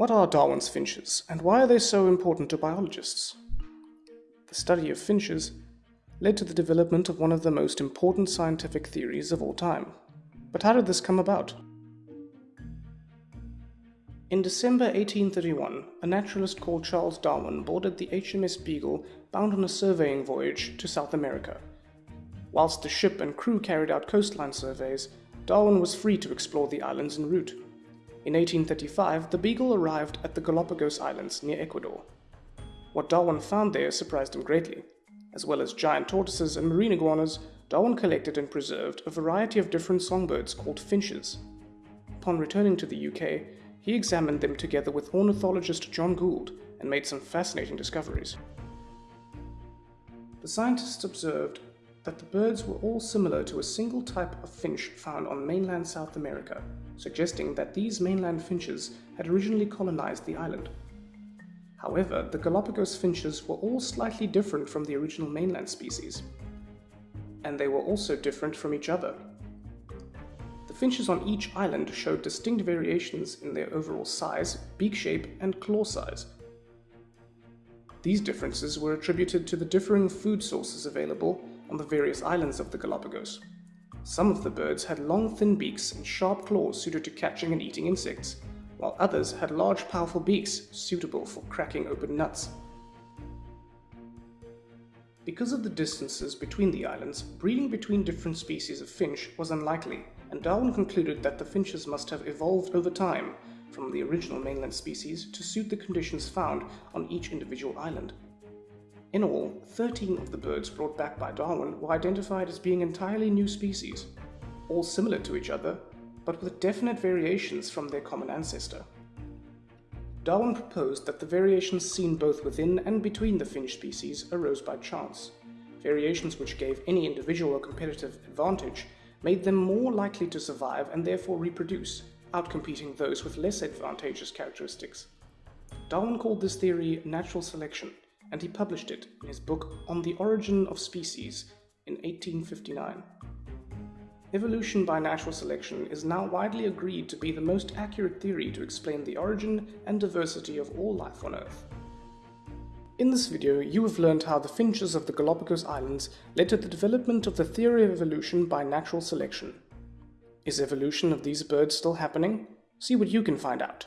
What are Darwin's finches, and why are they so important to biologists? The study of finches led to the development of one of the most important scientific theories of all time. But how did this come about? In December 1831, a naturalist called Charles Darwin boarded the HMS Beagle bound on a surveying voyage to South America. Whilst the ship and crew carried out coastline surveys, Darwin was free to explore the islands en route. In 1835, the Beagle arrived at the Galapagos Islands near Ecuador. What Darwin found there surprised him greatly. As well as giant tortoises and marine iguanas, Darwin collected and preserved a variety of different songbirds called finches. Upon returning to the UK, he examined them together with ornithologist John Gould and made some fascinating discoveries. The scientists observed that the birds were all similar to a single type of finch found on mainland South America, suggesting that these mainland finches had originally colonized the island. However, the Galapagos finches were all slightly different from the original mainland species, and they were also different from each other. The finches on each island showed distinct variations in their overall size, beak shape, and claw size. These differences were attributed to the differing food sources available on the various islands of the Galapagos. Some of the birds had long thin beaks and sharp claws suited to catching and eating insects, while others had large powerful beaks suitable for cracking open nuts. Because of the distances between the islands, breeding between different species of finch was unlikely, and Darwin concluded that the finches must have evolved over time from the original mainland species to suit the conditions found on each individual island. In all, 13 of the birds brought back by Darwin were identified as being entirely new species, all similar to each other, but with definite variations from their common ancestor. Darwin proposed that the variations seen both within and between the finch species arose by chance. Variations which gave any individual a competitive advantage made them more likely to survive and therefore reproduce, outcompeting those with less advantageous characteristics. Darwin called this theory natural selection, and he published it in his book On the Origin of Species in 1859. Evolution by natural selection is now widely agreed to be the most accurate theory to explain the origin and diversity of all life on Earth. In this video, you have learned how the finches of the Galapagos Islands led to the development of the theory of evolution by natural selection. Is evolution of these birds still happening? See what you can find out.